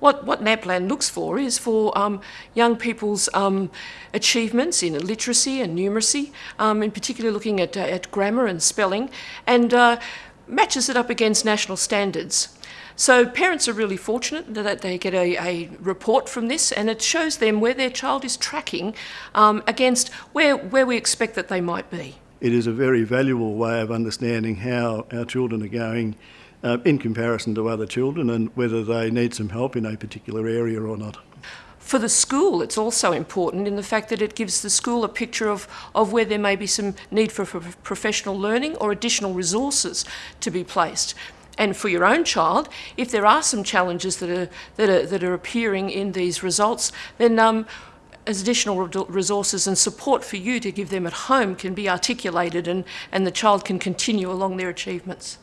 What, what NAPLAN looks for is for um, young people's um, achievements in literacy and numeracy, um, in particular looking at, uh, at grammar and spelling, and uh, matches it up against national standards. So parents are really fortunate that they get a, a, report from this and it shows them where their child is tracking um, against where, where we expect that they might be. It is a very valuable way of understanding how our children are going uh, in comparison to other children and whether they need some help in a particular area or not. For the school, it's also important in the fact that it gives the school a picture of, of where there may be some need for, for professional learning or additional resources to be placed. And for your own child, if there are some challenges that are, that are, that are appearing in these results, then um, additional resources and support for you to give them at home can be articulated and, and the child can continue along their achievements.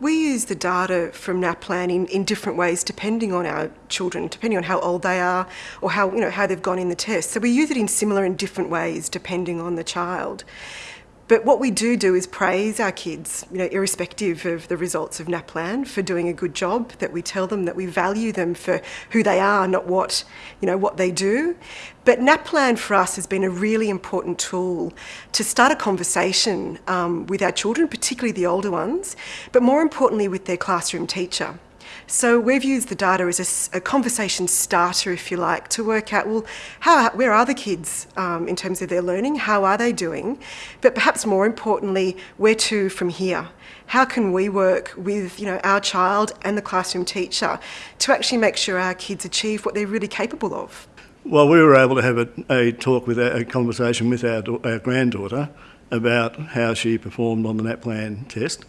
We use the data from NAPLAN in, in different ways depending on our children, depending on how old they are or how, you know, how they've gone in the test. So we use it in similar and different ways depending on the child. But what we do do is praise our kids, you know, irrespective of the results of NAPLAN, for doing a good job. That we tell them that we value them for who they are, not what, you know, what they do. But NAPLAN for us has been a really important tool to start a conversation um, with our children, particularly the older ones, but more importantly with their classroom teacher. So we've used the data as a, a, conversation starter, if you like, to work out, well, how, where are the kids um, in terms of their learning? How are they doing? But perhaps more importantly, where to from here? How can we work with you know, our child and the classroom teacher to actually make sure our kids achieve what they're really capable of? Well, we were able to have a, a talk with a, a conversation with our, our granddaughter about how she performed on the NAPLAN test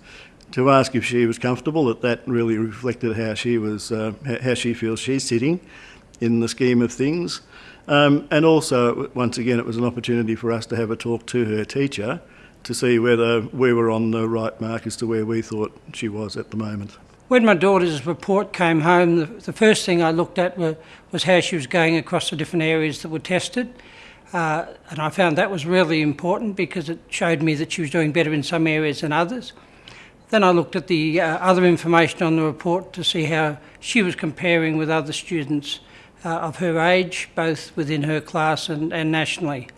to ask if she was comfortable, that that really reflected how she was, uh, how she feels she's sitting in the scheme of things. Um, and also, once again, it was an opportunity for us to have a talk to her teacher to see whether we were on the right mark as to where we thought she was at the moment. When my daughter's report came home, the, the first thing I looked at were, was how she was going across the different areas that were tested. Uh, and I found that was really important because it showed me that she was doing better in some areas than others. Then I looked at the uh, other information on the report to see how she was comparing with other students uh, of her age, both within her class and, and nationally.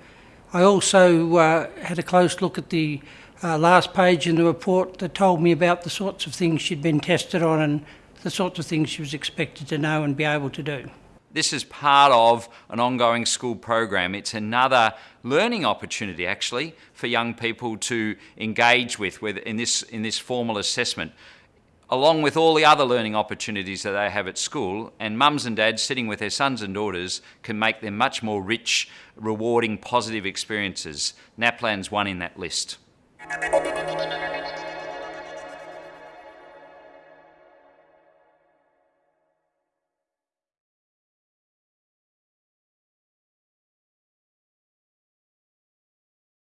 I also uh, had a close look at the uh, last page in the report that told me about the sorts of things she'd been tested on and the sorts of things she was expected to know and be able to do. This is part of an ongoing school program. It's another learning opportunity actually for young people to engage with, with in, this, in this formal assessment along with all the other learning opportunities that they have at school, and mums and dads sitting with their sons and daughters can make them much more rich, rewarding, positive experiences. NAPLAN's one in that list.